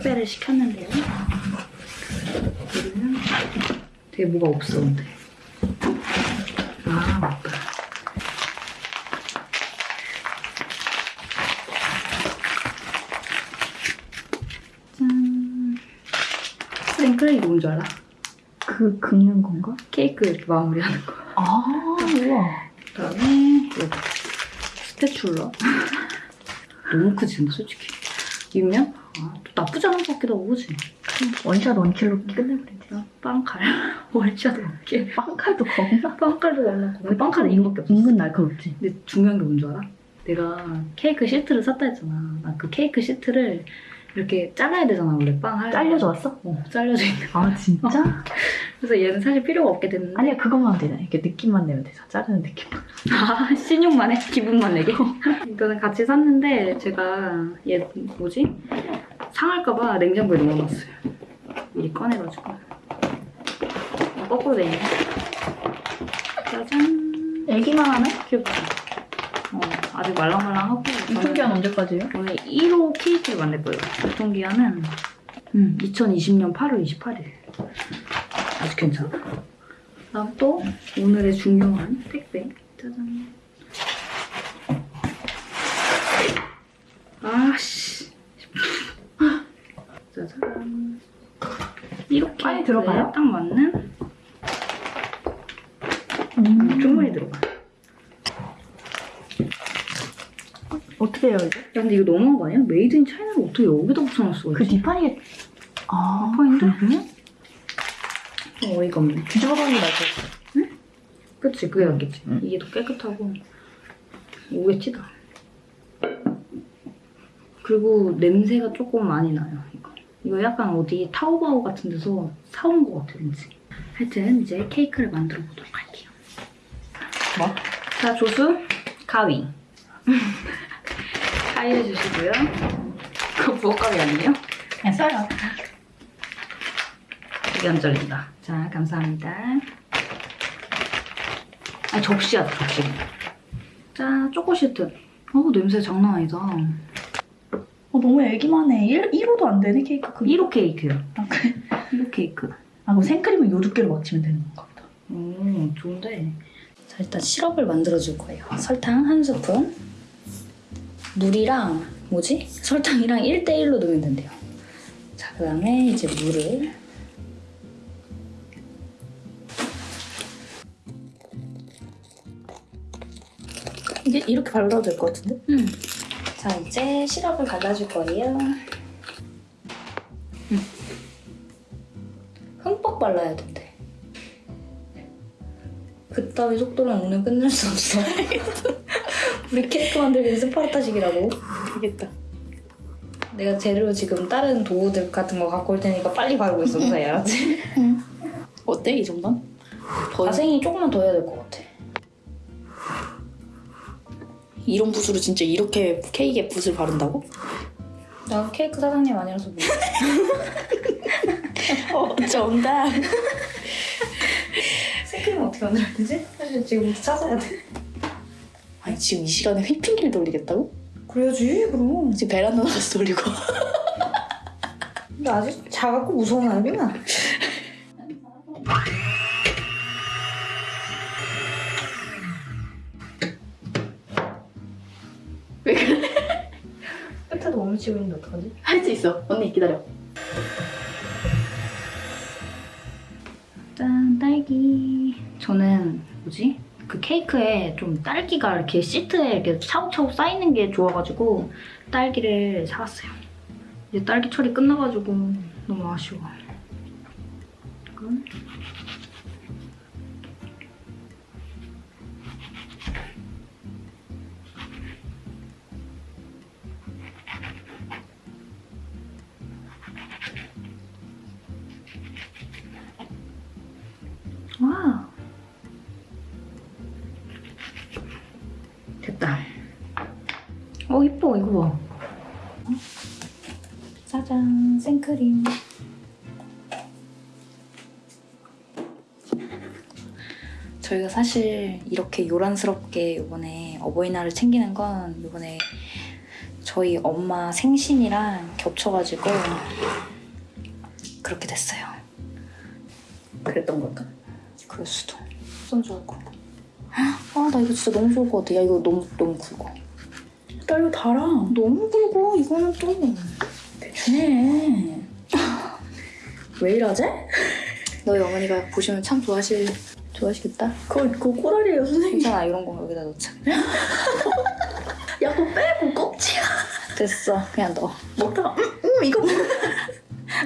택배를 시켰는데요. 여기는 되게 뭐가 없어 근데. 아 맞다. 짠. 생크레이 뭔지 알아? 그 긁는 건가? 케이크 이렇게 마무리하는 거. 아 우와. 그다음에 스테출러. 너무 크지 근데 솔직히. 이면 아, 또 나쁘지 않은 것 같기도 하고 그지? 원샷 원킬로 끝내버리지. 빵칼 월샷 어깨 빵칼도 겁나. 빵칼도 날라고 빵칼은 이거밖에 없어 은근 날카롭지. 근데 중요한 게 뭔지 알아? 내가 케이크 시트를 샀다 했잖아 나 그 케이크 시트를 이렇게 잘라야 되잖아 원래 빵 할. 잘려져 왔어? 어 잘려져 있는 아 진짜? 그래서 얘는 사실 필요가 없게 됐는데 아니야 그것만 하면 되잖아. 이렇게 느낌만 내면 되잖아. 자르는 느낌만. 아 신용만 해? 기분만 내게? 이거는 같이 샀는데 제가 얘 뭐지? 상할까봐 냉장고에 넣어놨어요 미리 꺼내가지고 거꾸로 돼 있네 짜잔 애기만 하네? 귀엽다 어, 아직 말랑말랑하고 유통기한 언제까지예요? 오늘 1호 케이크를 만들 거예요. 유통기한은 음, 2020년 8월 28일. 아주 괜찮아. 다음 또 오늘의 중요한 택배. 짜잔. 아씨. 짜잔. 이렇게 많이 들어가요? 딱 맞는? 음. 주머니 들어가 어떻게 해요 이제? 야 근데 이거 너무한 거 아니야? Made in China를 어떻게 여기다 붙여놨어 그 뒷판이 아 뒷판인데? 그러네? 좀 어이가 없네 뒤집어놓는 게 날 것 같아. 그치 그게 낫겠지 응. 이게 더 깨끗하고 오겠지다 그리고 냄새가 조금 많이 나요 이거 이거 약간 어디 타오바오 같은 데서 사온 것 같아 왠지 하여튼 이제 케이크를 만들어 보도록 할게요 뭐? 자 조수 가위 가위를 주시고요 그거 부엌가위 아니에요? 그냥 써요. 이게 안 잘린다 자 감사합니다 아 접시야 접시 자 초코 시트 어 냄새 장난 아니다 어, 너무 애기만 해. 1, 1호도 안 되네 케이크 크기. 1호 케이크요 아 그래? 1호 케이크 아 그럼 생크림을 요 두께로 맞추면 되는 건가 보다. 오 좋은데 자 일단 시럽을 만들어 줄 거예요 설탕 한 스푼 물이랑 뭐지? 설탕이랑 1대1로 넣으면 된대요 자 그 다음에 이제 물을 이게 이렇게 발라도 될 것 같은데? 음. 자 이제 시럽을 발라줄 거예요. 음. 흠뻑 발라야 된대. 그따위 속도로 오늘 끝낼 수 없어. 우리 케이크 만들기 스파르타식이라고. 되겠다. 내가 재료 지금 다른 도구들 같은 거 갖고 올 테니까 빨리 바르고 있어, 무사히 알았지? 어때 이 정도는? 더 가생이 조금만 더 해야 될 것 같아. 이런 붓으로 진짜 이렇게 케이크에 붓을 바른다고? 나 케이크 사장님 아니라서 몰라. 어 정답. 생크림 어떻게 만들어야 되지? 사실 지금부터 찾아야 돼. 아니 지금 이 시간에 휘핑기를 돌리겠다고? 그래야지, 그럼. 지금 베란다 나가서 돌리고. 근데 아직 작았고 무서운 아이구나. 왜 그래? 끝에도 몸을 치고 있는데 어떡하지? 할 수 있어. 언니 기다려. 짠, 딸기. 저는 뭐지? 그 케이크에 좀 딸기가 이렇게 시트에 이렇게 차곡차곡 쌓이는 게 좋아가지고 딸기를 사왔어요. 이제 딸기 처리 끝나가지고 너무 아쉬워. 이건 어 이뻐 이거 봐 어? 짜잔 생크림 저희가 사실 이렇게 요란스럽게 이번에 어버이날을 챙기는 건 이번에 저희 엄마 생신이랑 겹쳐가지고 그렇게 됐어요. 그랬던 걸까? 그럴 수도. 손 좋고. 아, 나 이거 진짜 너무 좋을 것 같아. 야, 이거 너무, 너무 굵어. 나 이거 달아. 너무 굵어. 이거는 또. 대충 해. 왜 이러지? 너희 어머니가 보시면 참 좋아하실, 좋아하시겠다. 그거, 그거 꼬다리예요, 선생님. 괜찮아, 이런 거 여기다 넣자. 야, 그거 빼고 껍질이야. 됐어. 그냥 넣어. 먹다가, 음, 음, 이거 뭐.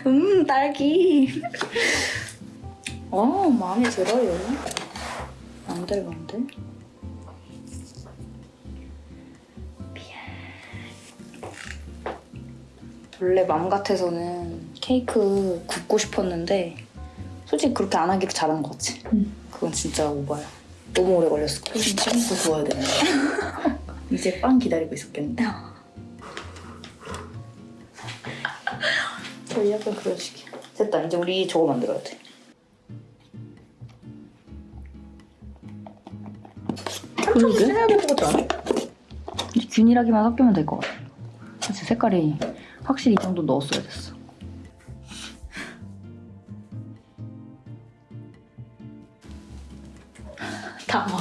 음, 딸기. 어, 마음에 들어요. 마음대로, 원래 맘 같아서는 케이크 굽고 싶었는데 솔직히 그렇게 안 하기를 잘한 것 같지? 응. 그건 진짜 오바야. 너무 오래 걸렸을 거야. 진짜 또 구워야 되네. 이제 빵 기다리고 있었겠네. 저희 약간 그런 식이야. 됐다. 이제 우리 저거 만들어야 돼. 그러게? 해야 될것 같지 않아? 이제 균일하게만 섞이면 될 것 같아. 그치, 색깔이 확실히 이 정도 넣었어야 됐어. 다 막.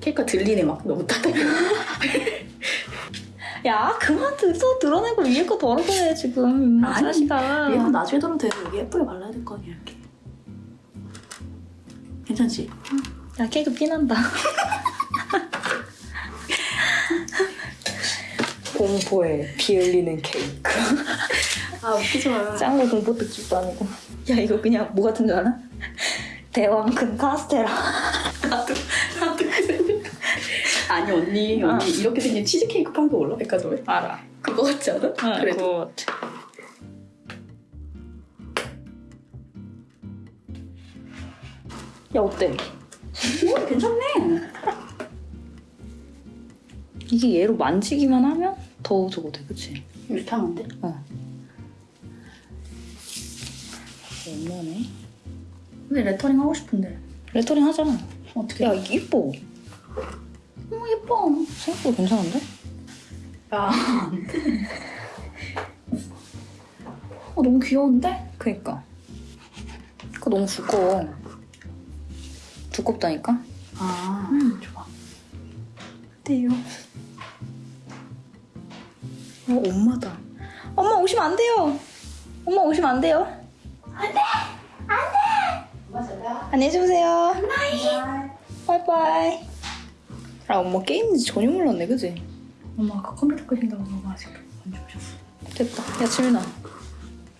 케이크가 들리네, 막. 너무 따뜻해. 야, 그만 들어, 드러내고 위에 거 덜어내, 지금. 이 아니, 자식아. 얘는 나중에 들으면 돼. 여기 예쁘게 발라야 될 거 아니야, 이렇게. 괜찮지? 야, 케이크 피난다. 공포에 비 흘리는 케이크. 아, 웃기지 마. 짱구 공포 특집도 아니고. 야, 이거 그냥 뭐 같은 줄 알아? 대왕큰 카스테라. 나도, 나도. 아니, 언니, 어. 언니, 이렇게 생긴 치즈케이크 판 거 몰라? 백화점에? 알아. 그거 같지 않아? 그래도. 그거 같아. 야, 어때? 오, 괜찮네. 이게 얘로 만지기만 하면 더 저거 돼, 그치? 이렇게 하면 돼? 어. 얼마네? 근데 레터링 하고 싶은데. 레터링 하자. 어떻게? 야, 이게 이뻐. 너무 예뻐. 생각보다 괜찮은데? 야, 안 돼. 어, 너무 귀여운데? 그니까. 그거 너무 두꺼워. 두껍다니까? 아, 좋아. 어때요? 어, 엄마다. 엄마 오시면 안 돼요. 엄마 오시면 안 돼요. 안 돼! 안 돼! 안녕히 주무세요. 바이바이. 아, 엄마 게임인지 전혀 몰랐네, 그지? 엄마 아까 컴퓨터 끄신다고 너무 아직도 안 주무셨어. 됐다. 야, 지민아.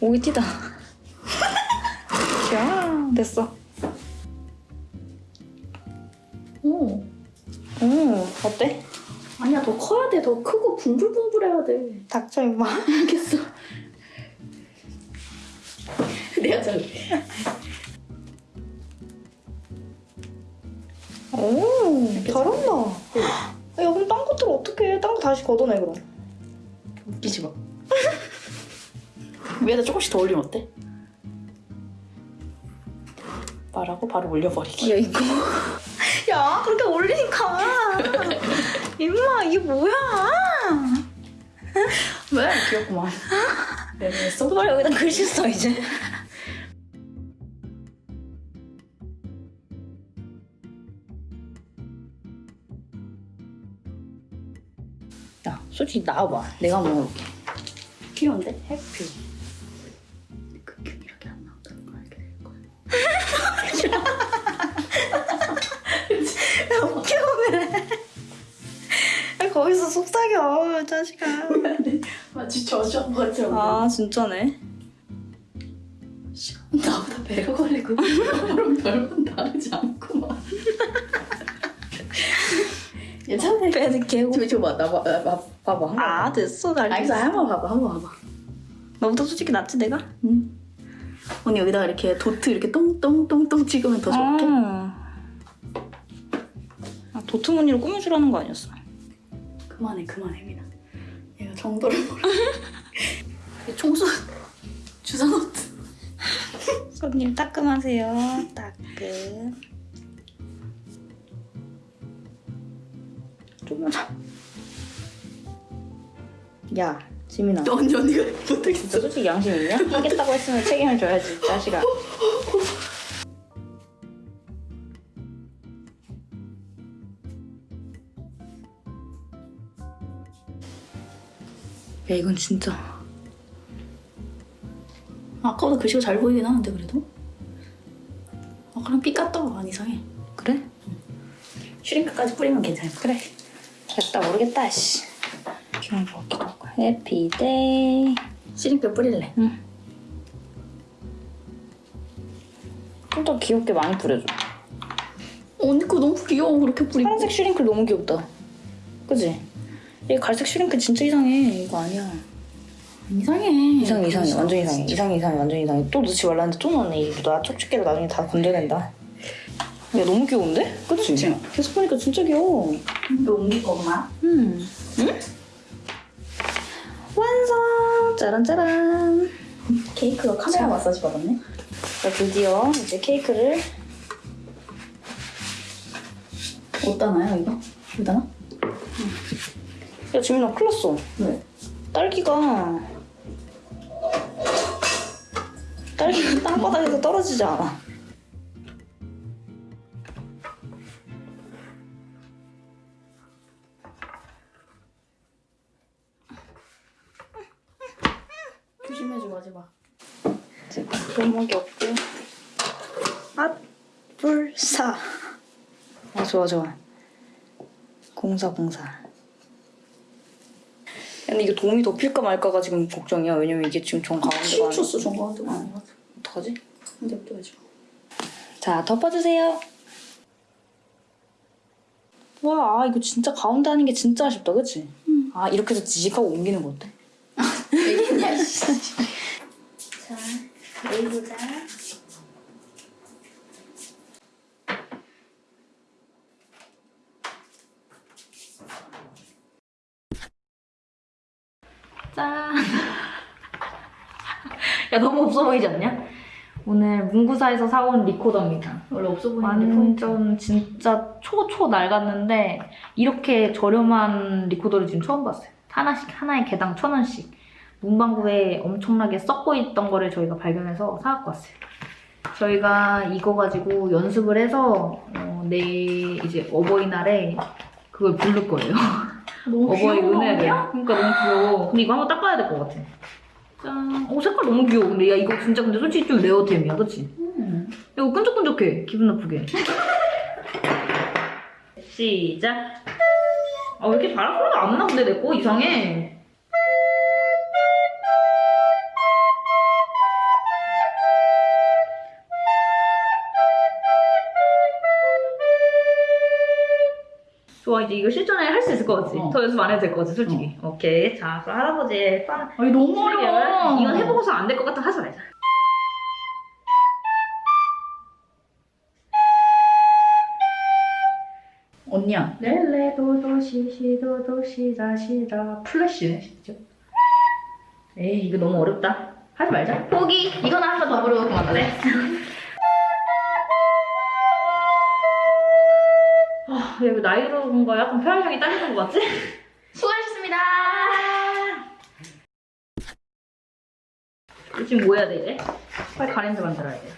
오이 튀다. 야, 됐어. 오, 오, 어때? 아니야, 더 커야 돼. 더 크고 붕불붕불해야 돼. 닥쳐, 임마. 알겠어. 내가 잘해. 오, 잘한다. 야, 그럼 딴 것들 어떻게 해? 딴 거 다시 걷어내, 그럼. 웃기지 마. 위에다 조금씩 더 올리면 어때? 말하고 바로 올려버리기. 야, 이거. 야, 그렇게 올리니까. 임마, 이게 뭐야? 왜? 귀엽구만. 네, 써? 빨리 여기다 글씨 써, 이제. 야, 솔직히 나와봐. 내가 해볼게. 귀여운데? 해피. 그 균이렇게 안 나온다는 걸 알게 될 거야. 야, 속삭여, 자식아. 마치 저주한 것처럼. 아, 진짜네. 나보다 배가 걸리고 그럼 별건 다르지 않구만. 괜찮네. 배는 개고. 저기 나 봐, 나 봐, 봐봐. 한번 아, 됐어, 잘 알겠어, 한번 봐봐, 한번 봐봐. 너보다 솔직히 낫지, 내가? 응. 언니 여기다가 이렇게 도트 이렇게 똥똥똥똥 찍으면 더 좋게. 아, 아 도트 무늬로 꾸며주라는 거 아니었어? 그만해, 그만해, 미나. 얘가 정도를 몰라. 청소 주사 노트. 손님 따끔하세요. 따끔. 조금만 야 지민아 언니 언니가 못하겠어. 진짜 솔직히 양심 있냐? 하겠다고 했으면 책임을 져야지 이 자식아 야 이건 진짜 아까보다 글씨가 잘 보이긴 하는데 그래도. 아까랑 삐 깠다고 안 이상해. 그래? sprinkle까지 뿌리면 괜찮을 거 그래 됐다 모르겠다 씨 귀여운 거 같기도 하고 happy day sprinkle 뿌릴래. 좀더 귀엽게 많이 뿌려줘 언니 거 너무 귀여워 그렇게 뿌리고. 파란색 sprinkle 너무 귀엽다 그지? 이 갈색 sprinkle 진짜 이상해 이거 아니야 이상해. 이상해 이상해 완전 이상해 이상해 이상해 완전 이상해 또 넣지 말라는데 또 넣네 이거 나 촉촉기로 나중에 다 건져낸다 야 너무 귀여운데? 그치? 그치? 계속 보니까 진짜 귀여워 이거 옮길 거구나. 음. 응? 완성 짜란짜란 케이크가 카메라 마사지 받았네. 자 드디어 이제 케이크를 어떠나요 이거? 여기다가? 야 지민아 큰일 났어. 왜? 딸기가 딸기가 땅바닥에서 떨어지지 않아. 조심해줘 마지막. 지금 골목이 없고. 앗불사. 아 좋아 좋아. 공사 공사 근데 이거 도움이 더 필까 말까가 지금 걱정이야 왜냐면 이게 지금 정 가운데가 아니야 치우쳤어 정 가운데가 아닌 것 같아. 어떡하지? 근데 또 해줘. 자 덮어주세요 와 아, 이거 진짜 가운데 하는 게 진짜 아쉽다 그치? 아 이렇게 해서 지직하고 옮기는 거 어때? 왜냐 씨. 자 내보자 짠! 야 너무 없어 보이지 않냐? 오늘 문구사에서 사온 리코더입니다. 원래 없어 보이는데. 완전 진짜 초초 낡았는데 이렇게 저렴한 리코더를 지금 처음 봤어요. 하나씩 하나에 개당 천 원씩. 문방구에 엄청나게 썩고 있던 거를 저희가 발견해서 사갖고 왔어요. 저희가 이거 가지고 연습을 해서 어, 내일 이제 어버이날에 그걸 부를 거예요. 너무 어버이 귀여운 은혜를. 아니야? 그러니까 너무 귀여워. 근데 이거 한번 닦아야 될 것 같아. 짠. 어 색깔 너무 귀여워. 근데 야 이거 진짜 근데 솔직히 좀 레어템이야, 그렇지? 음. 이거 끈적끈적해. 기분 나쁘게. 시작. 아, 왜 이렇게 바람 소리가 안 나? 근데 내 거 이상해. 이제 이거 실전에 할 수 있을 것 같지? 어. 더 연습 안 해도 될 것 같지, 솔직히. 오케이. 자, 그럼 할아버지의 빠... 아니 너무 어려워. 이건 해보고서 안 될 것 같아 하지 말자. 언니야. 렐레도도 시시도도 시자 시자 플래시네 진짜 에이 이거 너무 어렵다 하지 말자 포기 이거는 한번더 부르고 그만하래 아, 야, 이거 나이 들어온 거 약간 폐활량이 딸리는 거 같지? 수고하셨습니다. 지금 뭐 해야 돼 이제? 빨리 가랜드 만들어야 돼요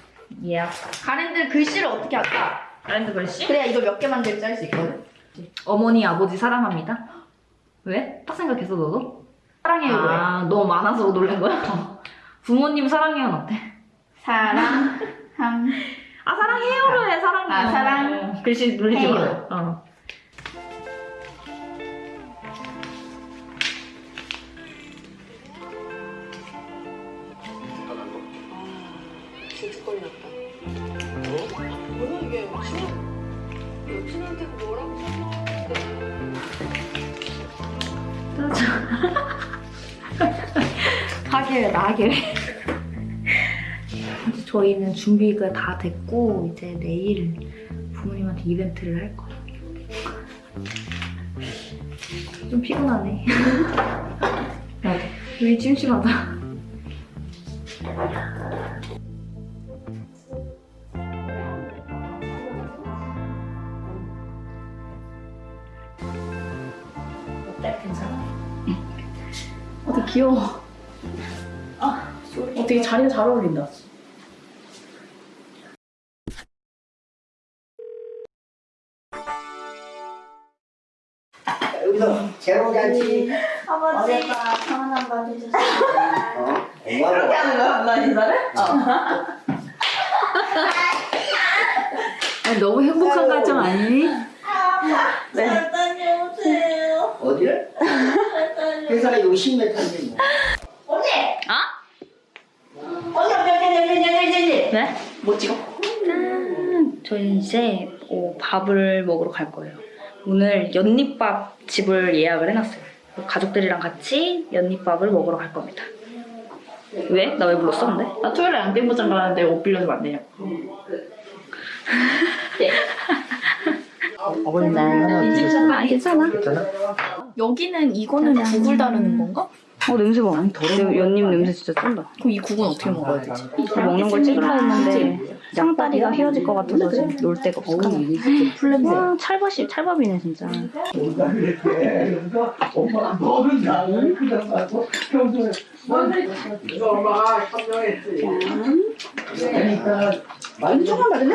예 가랜드 글씨를 어떻게 할까? 가랜드 글씨? 그래야 이거 몇 개 만들지 할 수 있거든. 어머니 아버지 사랑합니다 왜? 딱 생각했어 너도? 사랑해요 왜? 아 너무 많아서 놀란 거야? 부모님 사랑해요는 어때? 사랑 한 아 사랑해요로 해 사랑해요 아, 사랑. 글씨 눌리지 마. 어. 하길 나길 저희는 준비가 다 됐고 이제 내일 부모님한테 이벤트를 할 거예요. 좀 피곤하네. 맞아. 여기 심심하다. 어때? 괜찮아? 응. 어때 귀여워. 아, 어떻게 자리가 잘 어울린다. 잔치 아버지 전화 한번 해주세요. 어? 엄마가 하는 거야, 엄마 인사를? 아니, 너무 행복한 가정 아니니? 네. 잘 다녀오세요. 어디를? 회사가 여기 10m인데 뭐. 언니! 아? 언니, 언니, 언니, 언니, 언니, 언니, 언니. 네? 뭐 찍어? 짠! 저희 이제 어, 밥을 먹으러 갈 거예요. 오늘 연잎밥 집을 예약을 해놨어요. 가족들이랑 같이 연잎밥을 먹으러 갈 겁니다. 왜? 나 왜 불렀어 근데? 나 토요일에 양땡구장 가는데 옷 빌려주면 안 되냐? 어머님 하나 드셨어요? 아 괜찮아. 여기는 이거는 국을 다루는 건가? 어 냄새 봐. 연- 연잎 냄새 진짜 쩐다. 그럼 이 국은 어떻게 먹어야 되지? 먹는 걸 찍으려 했는데 상다리가 휘어질 것 같아서 지금 놀 데가 없어. 풀냄새. 와 찰밥이 찰밥이네 진짜. 현명했지 그러니까 많이 조금 다르네?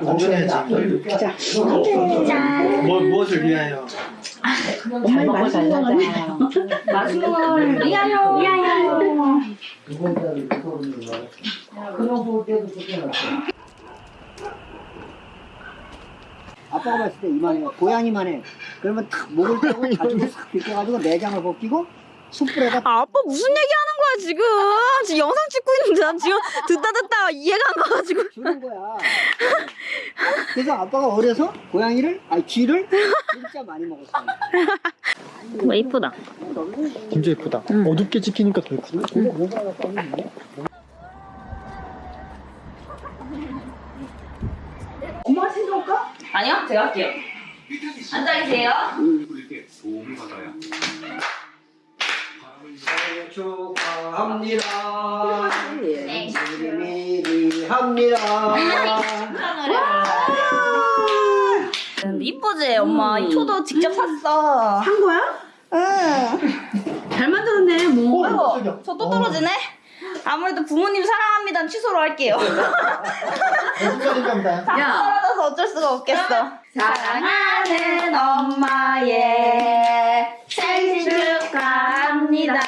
운전해야지. 뭐, 무엇을 위하여? 엄마의. 그런 볼 때도 좋잖아 아빠가 봤을 때 이만해 고양이만 해. 그러면 탁 목을 떼고 가지고 싹 벗겨가지고 내장을 벗기고 숯불에다 아, 아빠 무슨 얘기하는 거야 지금? 지금 영상 찍고 있는데 난 지금 듣다 듣다 이해가 안 가가지고 주는 거야 그래서 아빠가 어려서 고양이를 아니 쥐를 진짜 많이 먹었어 뭐 이쁘다. 진짜 예쁘다. 어둡게 찍히니까 더 예쁘다. 엄마 신어올까? 아니요 제가 할게요. 앉아 계세요. 생일 축하합니다. 미리 합니다. 이쁘지 엄마 이 초도 직접 샀어. 한 거야? 응. 잘 만들었네, 뭐. 아이고 저또 떨어지네. 아무래도 부모님 사랑합니다 취소로 할게요. 야, 떨어져서 어쩔 수가 없겠어. 사랑하는 엄마의 생신 축하합니다.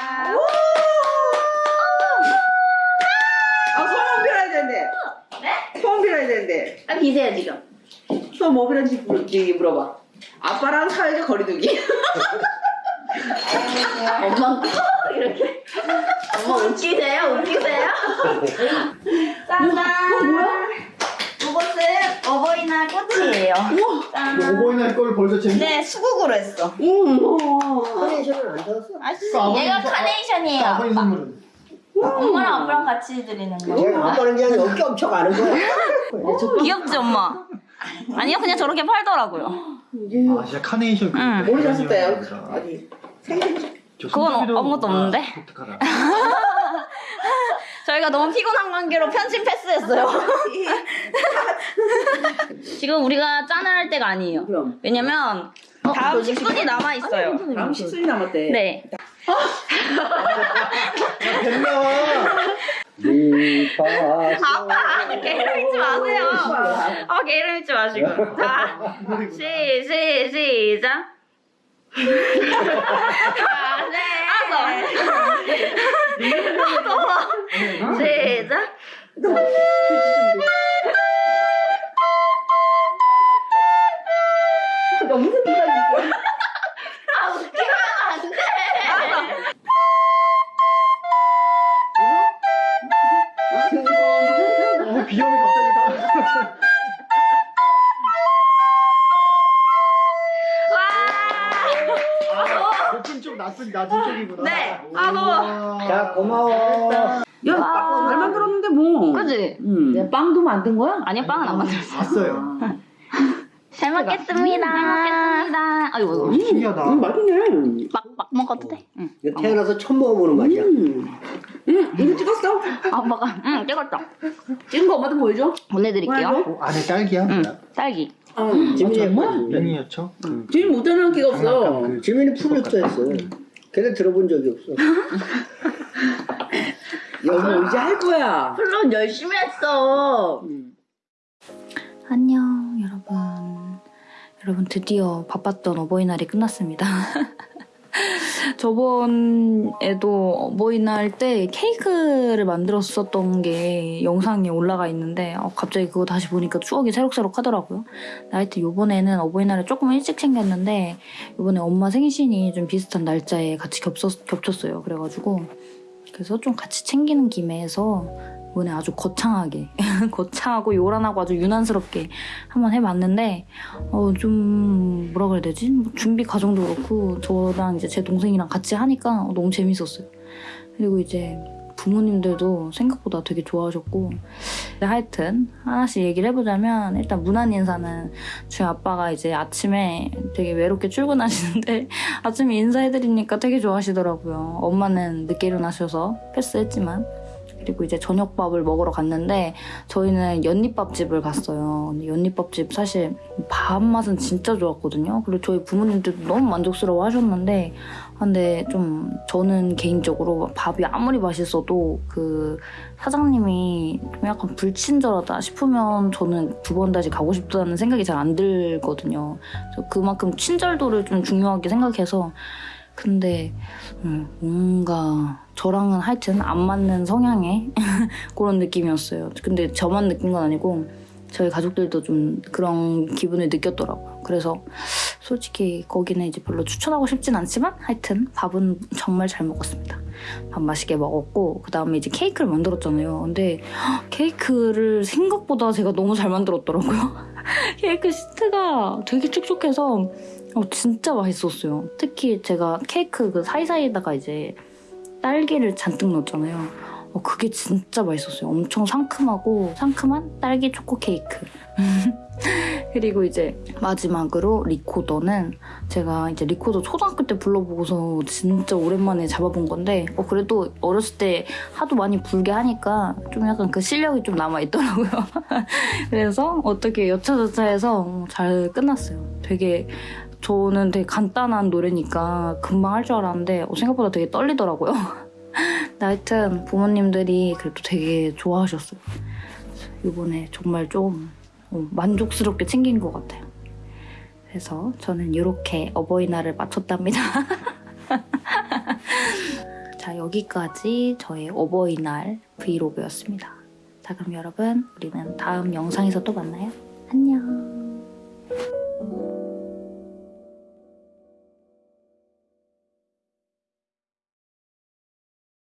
네? 소원 빌어야 되는데. 아 비세요 지금. 소원 뭐 물- 저기 물어봐. 아빠랑 사회적 거리두기. 엄마 이렇게. 엄마 웃기세요? 웃기세요? 짜잔. 뭐야? 이것은 어버이날 꽃이에요. 짠. 오버이날 걸 벌써 재밌 네, 수국으로 했어. 카네이션은 안 사왔어? 아, 얘가 카네이션이에요. 아버님 선물은. 엄마랑 아빠랑 같이 드리는 거. 내가 아빠는 그냥 엄청 아는 거야. 귀엽지, 엄마? 아니요, 그냥 저렇게 팔더라고요. 아, 진짜 카네이션. 그 응. 머리 잤을 때. 어디? 저 그건 어- 아무것도 없는데? 아, 독특하다. 저희가 너무 피곤한 관계로 편집 패스했어요. 지금 우리가 짠을 할 때가 아니에요. 그럼. 왜냐면 다음 식순이 남아 있어요. 다음 식순이 남았대. 네. 리파스. 아빠 게으름 잊지 마세요. 아 게으름 잊지 마시고. 자, 시, 시, 시작. 아, 네. 알았어. 시작. 갑자기 다. 높은 쪽, 낮은, 낮은 쪽이구나. 네. 아, 너무. 자 고마워. 야, 잘 만들었는데 뭐. 그지? 응. 빵도 만든 거야? 아니요 빵은 안 만들었어. 봤어요. 잘 먹겠습니다. 잘 먹겠습니다. 아이고 신기하다. 응, 맛있네. 막 막 먹어도 돼. 응. 태어나서 처음 먹어보는 맛이야. 응, 이거 찍었어? 엄마가 응 찍었죠. 찍은 거 엄마도 보여줘. 보내드릴게요. 어, 안에 딸기야? 응 딸기. 응. 지민이 웬이었죠? 그 지금 못하는 기가 없어. 그 지민이 프루트였어. 걔네 들어본 적이 없어. 여보 이제 할 거야. 물론 열심히 했어. 안녕 여러분 여러분 드디어 바빴던 어버이날이 끝났습니다 저번에도 어버이날 때 케이크를 만들었었던 게 영상에 올라가 있는데 어, 갑자기 그거 다시 보니까 추억이 새록새록 하더라고요. 하여튼 요번에는 어버이날을 조금 일찍 챙겼는데 요번에 엄마 생신이 좀 비슷한 날짜에 같이 겹쳤, 겹쳤어요. 그래가지고 그래서 좀 같이 챙기는 김에 해서 이번에 아주 거창하게 거창하고 요란하고 아주 유난스럽게 한번 해봤는데 어 좀 뭐라 그래야 되지? 뭐 준비 과정도 그렇고 저랑 이제 제 동생이랑 같이 하니까 너무 재밌었어요. 그리고 이제 부모님들도 생각보다 되게 좋아하셨고 근데 하여튼 하나씩 얘기를 해보자면 일단 무난 인사는 저희 아빠가 이제 아침에 되게 외롭게 출근하시는데 아침에 인사해드리니까 되게 좋아하시더라고요. 엄마는 늦게 일어나셔서 패스했지만 그리고 이제 저녁밥을 먹으러 갔는데 저희는 연잎밥집을 갔어요. 연잎밥집 사실 밥 맛은 진짜 좋았거든요. 그리고 저희 부모님들도 너무 만족스러워 하셨는데 근데 좀 저는 개인적으로 밥이 아무리 맛있어도 그 사장님이 좀 약간 불친절하다 싶으면 저는 두 번 다시 가고 싶다는 생각이 잘 안 들거든요. 그만큼 친절도를 좀 중요하게 생각해서 근데 음, 뭔가 저랑은 하여튼 안 맞는 성향의 그런 느낌이었어요. 근데 저만 느낀 건 아니고 저희 가족들도 좀 그런 기분을 느꼈더라고요. 그래서 솔직히 거기는 이제 별로 추천하고 싶진 않지만 하여튼 밥은 정말 잘 먹었습니다. 밥 맛있게 먹었고 그 다음에 이제 케이크를 만들었잖아요. 근데 케이크를 생각보다 제가 너무 잘 만들었더라고요. 케이크 시트가 되게 촉촉해서 어, 진짜 맛있었어요. 특히 제가 케이크 그 사이사이에다가 이제 딸기를 잔뜩 넣었잖아요. 어, 그게 진짜 맛있었어요. 엄청 상큼하고 상큼한 딸기 초코 케이크. 그리고 이제 마지막으로 리코더는 제가 이제 리코더 초등학교 때 불러보고서 진짜 오랜만에 잡아본 건데 어, 그래도 어렸을 때 하도 많이 불게 하니까 좀 약간 그 실력이 좀 남아있더라고요. 그래서 어떻게 여차저차해서 잘 끝났어요. 되게 저는 되게 간단한 노래니까 금방 할 줄 알았는데 어, 생각보다 되게 떨리더라고요. 하여튼 부모님들이 그래도 되게 좋아하셨어요. 이번에 정말 좀 어, 만족스럽게 챙긴 것 같아요. 그래서 저는 이렇게 어버이날을 마쳤답니다. 자, 여기까지 저의 어버이날 브이로그였습니다. 자, 그럼 여러분, 우리는 다음 영상에서 또 만나요. 안녕.